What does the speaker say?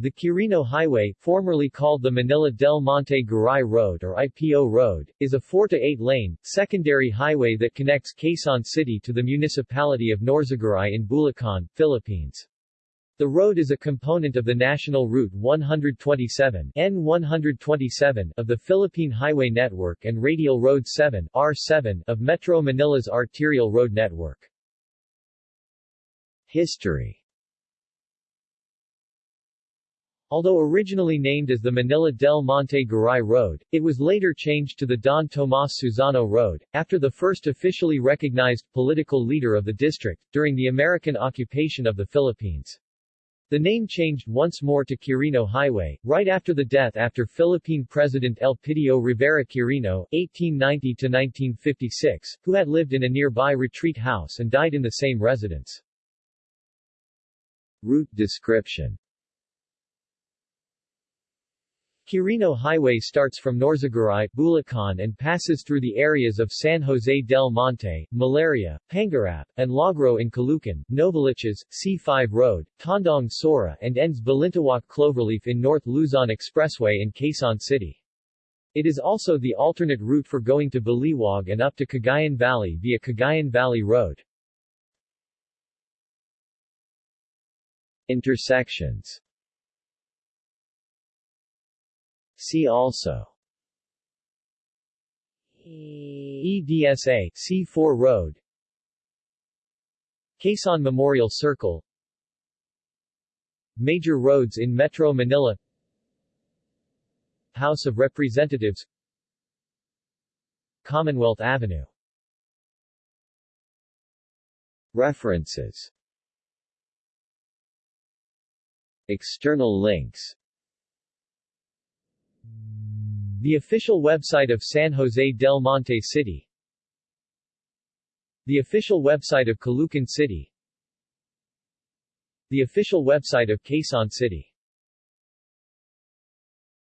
The Quirino Highway, formerly called the Manila del Monte Garay Road or IPO Road, is a 4 to 8 lane, secondary highway that connects Quezon City to the municipality of Norzagaray in Bulacan, Philippines. The road is a component of the National Route 127 N127 of the Philippine Highway Network and Radial Road 7 R7 of Metro Manila's arterial road network. History Although originally named as the Manila del Monte Garay Road, it was later changed to the Don Tomas Susano Road, after the first officially recognized political leader of the district, during the American occupation of the Philippines. The name changed once more to Quirino Highway, right after the death after Philippine President Elpidio Rivera Quirino, 1890-1956, who had lived in a nearby retreat house and died in the same residence. Route description Quirino Highway starts from Norzagaray, Bulacan and passes through the areas of San Jose del Monte, Malaria, Pangarap, and Lagro in Caloocan, Novaliches, C5 Road, Tandang Sora and ends Balintawak Cloverleaf in North Luzon Expressway in Quezon City. It is also the alternate route for going to Baliwag and up to Cagayan Valley via Cagayan Valley Road. Intersections See also. EDSA C4 Road. Quezon Memorial Circle. Major roads in Metro Manila. House of Representatives. Commonwealth Avenue. References. External links the official website of San Jose del Monte City. The official website of Caloocan City. The official website of Quezon City